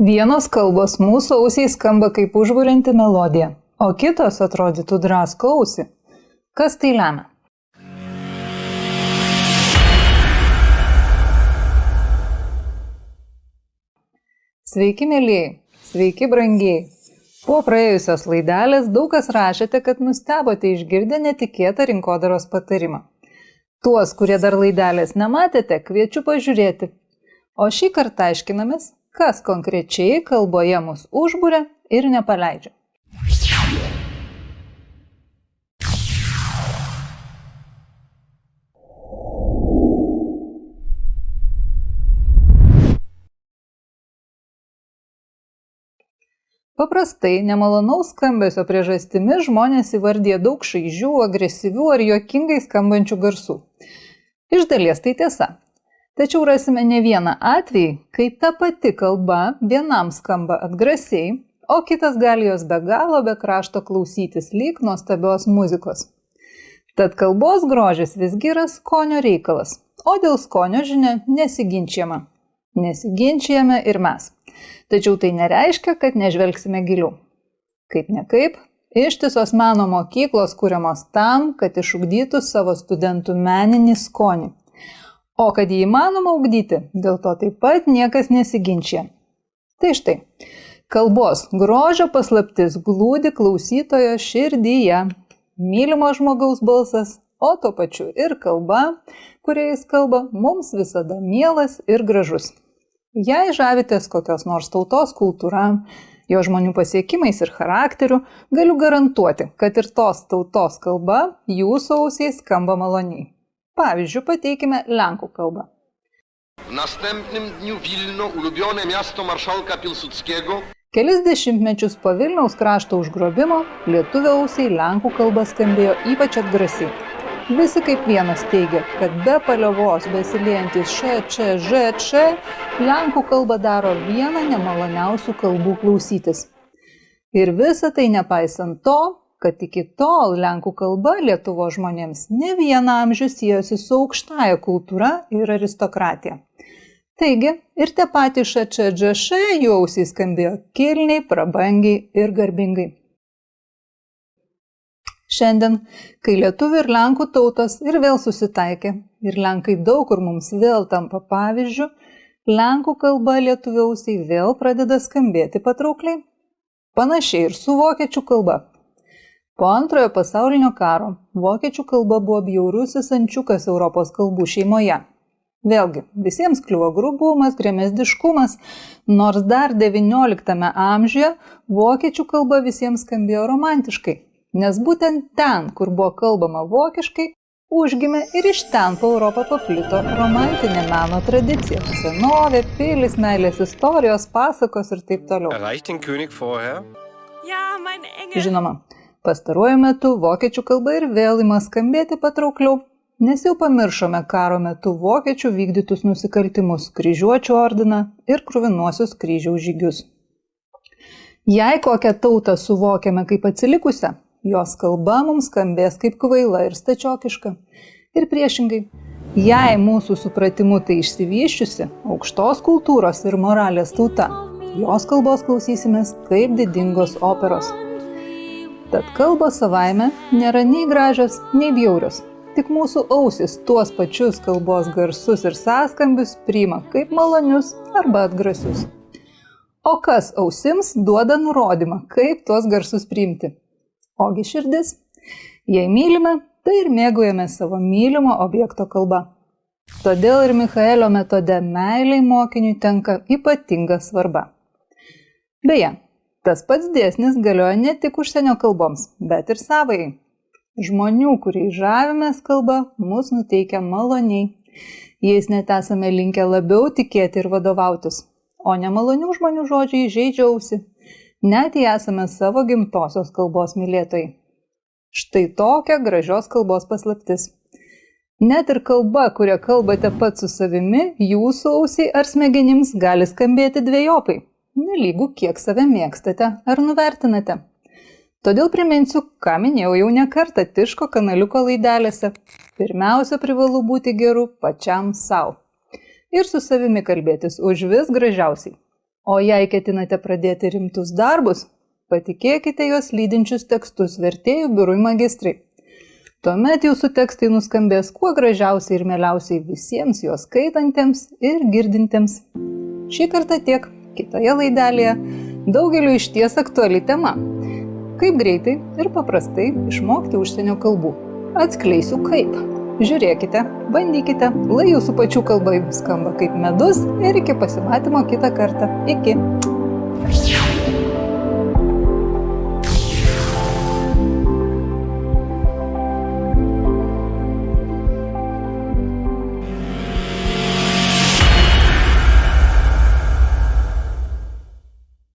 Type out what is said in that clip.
Vienos kalbos mūsų ausiai skamba kaip užburianti melodija, o kitos atrodytų draskausi. Kas tai lemia? Sveiki, mėlyjei, sveiki, brangiai. Po praėjusios laidelės daug kas rašėte, kad nustebote išgirdę netikėtą rinkodaros patarimą. Tuos, kurie dar laidelės nematėte, kviečiu pažiūrėti. O šį kartą aiškinamės, kas konkrečiai kalboje mus užburia ir nepaleidžia. Paprastai nemalonaus skambesio priežastimi žmonės įvardė daug šaižių, agresyvių ar juokingai skambančių garsų. Iš dalies tai tiesa, Tačiau rasime ne vieną atvejį, kai ta pati kalba vienam skamba atgrasiai, o kitas gali jos be galo be krašto klausytis lyg nuostabios muzikos. Tad kalbos grožis visgi yra skonio reikalas, o dėl skonio žinia nesiginčiama. Nesiginčiame ir mes. Tačiau tai nereiškia, kad nežvelgsime giliau. Kaip ne kaip, ištisos meno mokyklos kūriamos tam, kad išugdytų savo studentų meninį skonį O kad jį įmanoma ugdyti, dėl to taip pat niekas nesiginčia. Tai štai, kalbos grožio paslaptis glūdi klausytojo širdyje. Mylimo žmogaus balsas, o tuo pačiu ir kalba, kuria jis kalba, mums visada mielas ir gražus. Jei žavitės kokios nors tautos kultūra, jo žmonių pasiekimais ir charakteriu, galiu garantuoti, kad ir tos tautos kalba jūsų ausiai skamba maloniai. Pavyzdžių pateikime lenkų kalbą. W następnym dniu Wilno, ulubione miasto marszałka Pilsudskiego, Kelis dešimtmečius po Vilniaus krašto užgrobimo lietuvio ausiai lenkų kalba skambėjo ypač atgrasiai. Visi kaip vienas teigia, kad be paliovos besiliejantis š, č, ž, č, lenkų kalba daro vieną nemaloniausių kalbų klausytis. Ir visa tai nepaisant to, kad iki tol lenkų kalba Lietuvo žmonėms ne vieną amžių sijosi su aukštaja kultūra ir aristokratija. Taigi ir tie patys ŠČŽŠ jų ausys skambėjo kilniai, prabangiai ir garbingai. Šiandien, kai lietuvių ir lenkų tautos ir vėl susitaikė ir lenkai daug kur mums vėl tampa pavyzdžių, lenkų kalba lietuvių ausiai vėl pradeda skambėti patraukliai. Panašiai ir su vokiečių kalba. Po antrojo pasaulinio karo vokiečių kalba buvo bjaurusis ančiukas Europos kalbų šeimoje. Vėlgi, visiems kliuvo grubumas, gremezdiškumas, nors dar XIX amžiuje vokiečių kalba visiems skambėjo romantiškai, nes būtent ten, kur buvo kalbama vokiškai, užgimė ir iš ten po Europą paplito romantinė meno tradicija. Senovė, pilis, meilės istorijos, pasakos ir taip toliau. Žinoma, Pastaruoju metu vokiečių kalba ir vėl ima skambėti patraukliau, nes jau pamiršome karo metu vokiečių vykdytus nusikaltimus, kryžiuočių ordiną ir kruvinuosius kryžiaus žygius. Jei kokią tautą suvokiame kaip atsilikusią, jos kalba mums skambės kaip kvaila ir stačiokiška. Ir priešingai, jei mūsų supratimu tai išsivyščiusi, aukštos kultūros ir moralės tauta, jos kalbos klausysimės kaip didingos operos. Tad kalbos savaime nėra nei gražios, nei bjaurios. Tik mūsų ausis tuos pačius kalbos garsus ir sąskambius priima kaip malonius arba atgrasius. O kas ausims duoda nurodymą, kaip tuos garsus priimti? Ogi širdis. Jei mylime, tai ir mėgaujame savo mylimo objekto kalba. Todėl ir Michaelio metode meiliai mokiniui tenka ypatinga svarba. Beje, Tas pats dėsnis galioja ne tik užsienio kalboms, bet ir savai. Žmonių, kuriais žavimės kalba, mus nuteikia maloniai. Jais net esame linkę labiau tikėti ir vadovautis. O nemalonių žmonių žodžiai žaidžiausi. Net jei esame savo gimtosios kalbos mylėtojai. Štai tokia gražios kalbos paslaptis. Net ir kalba, kurią kalbate pats su savimi, jūsų ausiai ar smegenims gali skambėti dviejopai nelygu kiek save mėgstate ar nuvertinate. Todėl priminsiu, ką minėjau jau ne kartą Tiško kanaliuko laidelėse. Pirmiausia, privalu būti geru pačiam savo. Ir su savimi kalbėtis už vis gražiausiai. O jei ketinate pradėti rimtus darbus, patikėkite juos lydinčius tekstus vertėjų biurui magistrai. Tuomet jūsų tekstai nuskambės kuo gražiausiai ir mieliausiai visiems juos skaitantiems ir girdintiems. Šį kartą tiek, kitoje laidelėje daugeliu iš ties aktuali tema Kaip greitai ir paprastai išmokti užsienio kalbų. Atskleisiu kaip. Žiūrėkite, bandykite, lai jūsų pačių kalba jums skamba kaip medus ir iki pasimatymo kitą kartą. Iki.